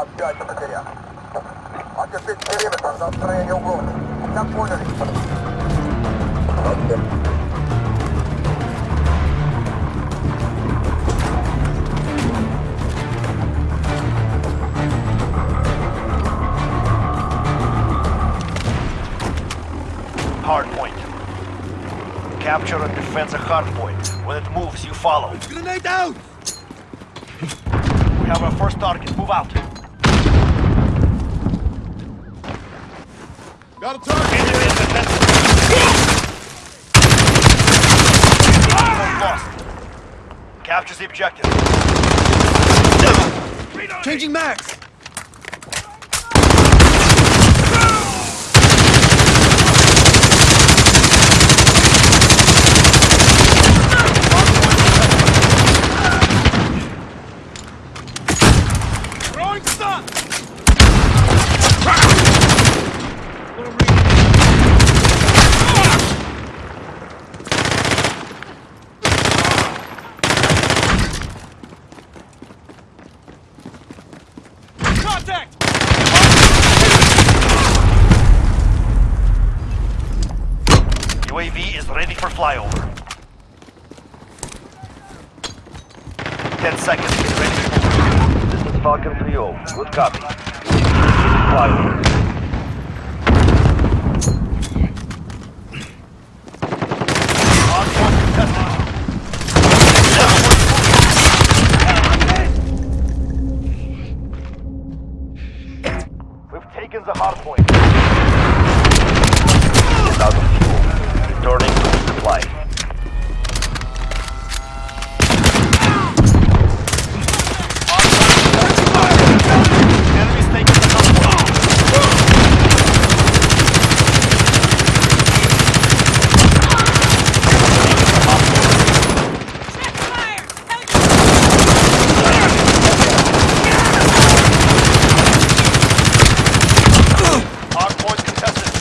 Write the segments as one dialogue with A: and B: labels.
A: Сообщайте потеря. Окрепить периметр за устроение угрозы. Как поняли?
B: Hardpoint. Capture and defend the hardpoint. When it moves, you follow.
C: Grenade out!
B: We have our first target. Move out.
C: Got a target!
B: Enemy in defensive. Almost lost. Capture the objective.
C: Changing max!
B: UAV is ready for flyover. Ten seconds. Get ready to move. This is Falcon 3-0. Good copy. Flyover. Hardpoint contested. We've taken the hardpoint. Is out of fuel. Returning to supply. Enemies taking the hardpoint. Hardpoint contested.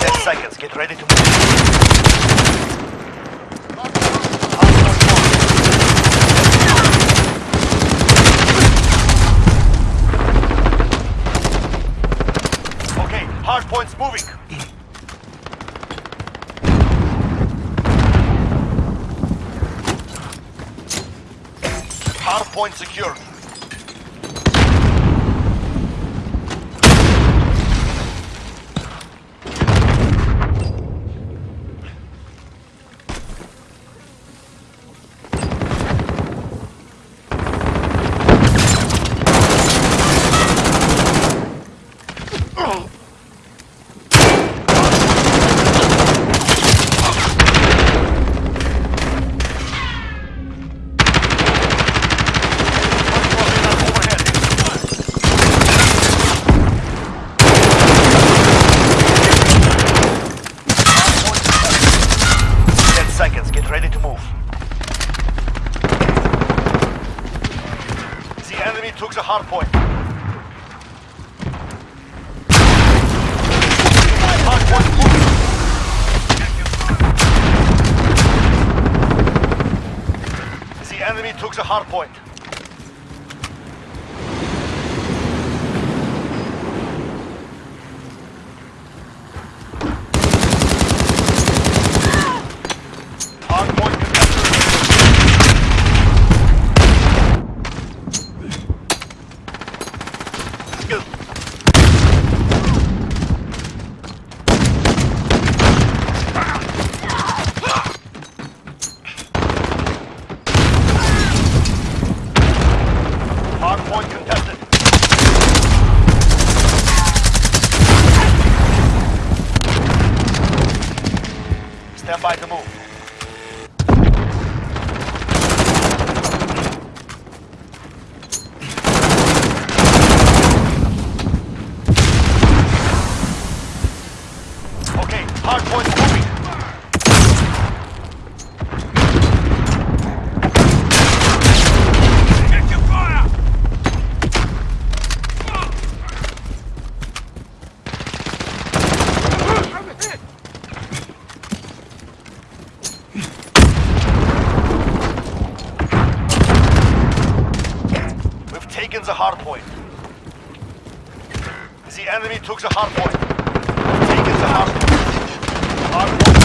B: Ten seconds. Get ready to move. Okay, hardpoint's moving. Hardpoint secured. Ten seconds. Get ready to move. The enemy took the hard point. Hard point moving. The enemy took the hard point. Hard point contested. Hard point contested. Stand by to move. Okay, hard point taken the enemy took the hard point. Taken the hard point. Hard point.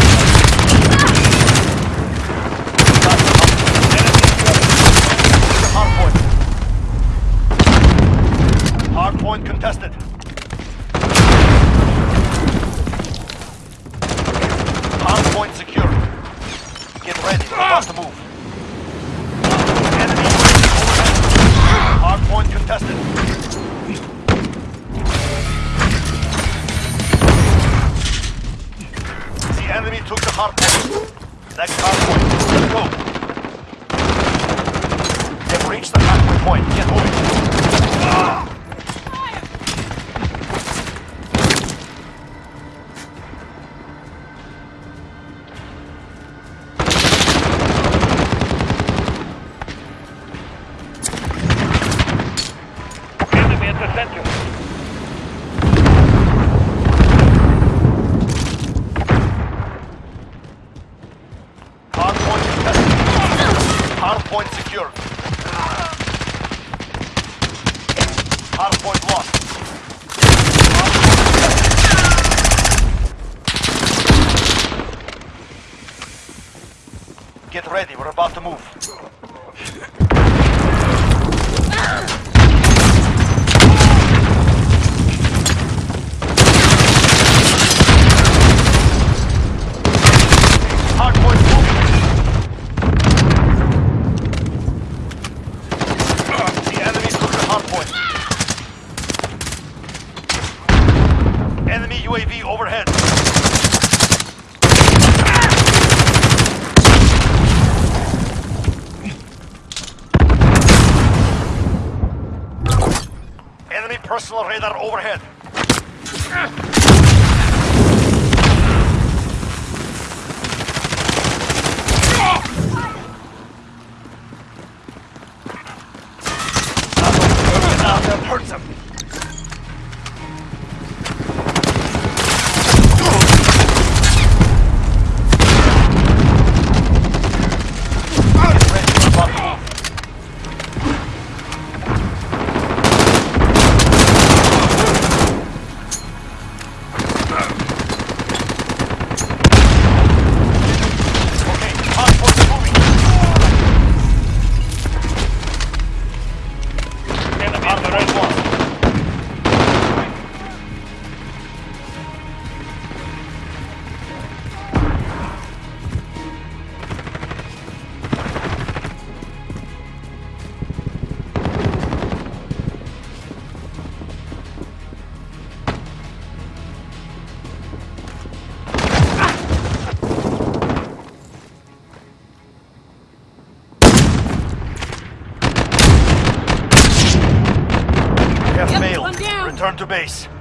B: Got the hard point. Enemy took the hard point. Hard contested. Hard point secure. Get ready. We're about to move. Hard point. Next hard point. Let's go. They've reached the halfway point. Get moving. Get ready, we're about to move. Hard point moving. The enemy took the hard point. Enemy UAV overhead. Enemy personal radar overhead. Hurts him. Return to base.